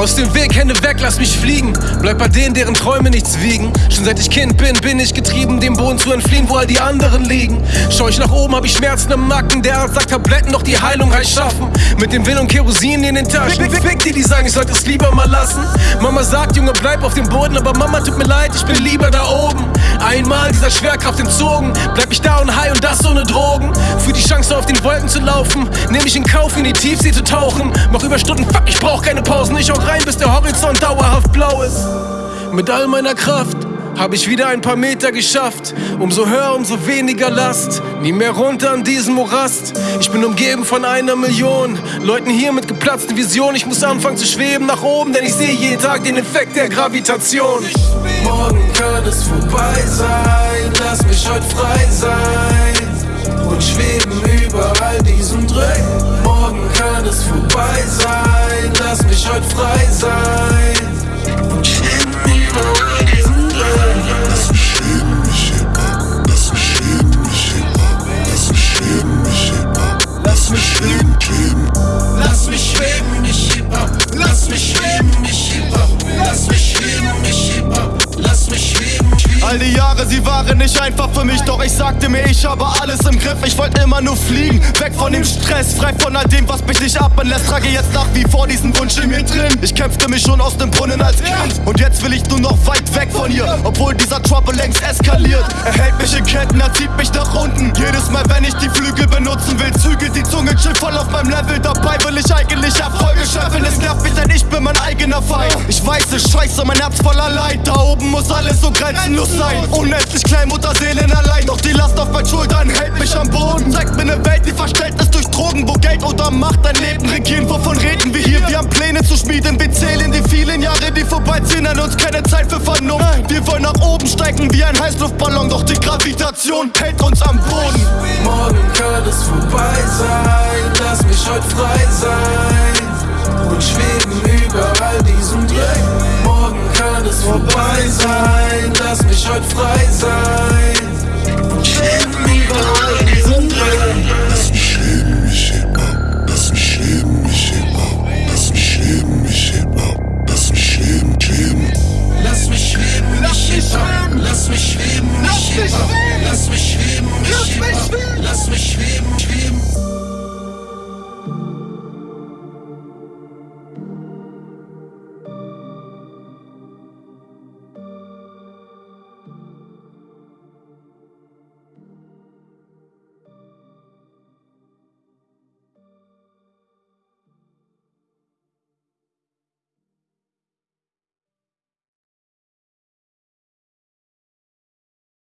Aus dem Weg, Hände weg, lass mich fliegen. Bleib bei denen, deren Träume nichts wiegen. Schon seit ich Kind bin, bin ich getrieben, dem Boden zu entfliehen, wo all die anderen liegen. Schau ich nach oben, hab ich Schmerzen im Nacken. Der Arzt sagt Tabletten, doch die Heilung heißt schaffen. Mit dem Will und Kerosin in den Taschen. Fick, fick die, die sagen, ich sollte es lieber mal lassen. Mama sagt, Junge, bleib auf dem Boden, aber Mama tut mir leid, ich bin lieber da oben. Einmal dieser Schwerkraft entzogen, bleib ich da und high und das ohne Drogen. Für die Chance auf den Wolken zu laufen, nehme ich in Kauf, in die Tiefsee zu tauchen. Mach Überstunden, fuck, ich brauch keine Pausen. Ich auch rein, bis der Horizont dauerhaft blau ist. Mit all meiner Kraft hab ich wieder ein paar Meter geschafft. Umso höher, umso weniger Last. Nie mehr runter an diesem Morast. Ich bin umgeben von einer Million Leuten hier mit geplatzten Visionen. Ich muss anfangen zu schweben nach oben, denn ich sehe jeden Tag den Effekt der Gravitation. Morgen kann es vorbei sein, lass mich heute frei sein lass All die Jahre, sie waren nicht einfach für mich, doch ich sagte mir, ich habe alles im Griff. Ich wollte immer nur fliegen, weg von dem Stress, frei von all dem, was mich nicht atmen lässt. Trage jetzt nach wie vor diesen Wunsch in mir drin. Ich kämpfte mich schon aus dem Brunnen als Kind und jetzt will ich nur noch weit weg von hier, obwohl dieser Trouble längst eskaliert. Er hält mich in Ketten, er zieht mich nach unten. Jedes Mal, wenn ich die Flügel benutzen will, zügelt die Zunge chill voll auf meinem Level. Dabei nervt mich, denn ich bin mein eigener Feind. Ich weiß es, scheiße, mein Herz voller Leid. Da oben muss alles so grenzenlos sein. Unendlich klein, Mutterseelen allein. Doch die Last auf meinen Schultern hält mich am Boden. Zeigt mir eine Welt, die verstellt ist durch Drogen, wo Geld oder Macht dein Leben regieren. Wovon reden wir hier? Wir haben Pläne zu schmieden. Wir zählen die vielen Jahre, die vorbeiziehen. An uns keine Zeit für Vernunft. Wir wollen nach oben steigen wie ein Heißluftballon. Doch die Gravitation hält uns am Boden. Morgen vorbei sein, lass mich heute frei sein.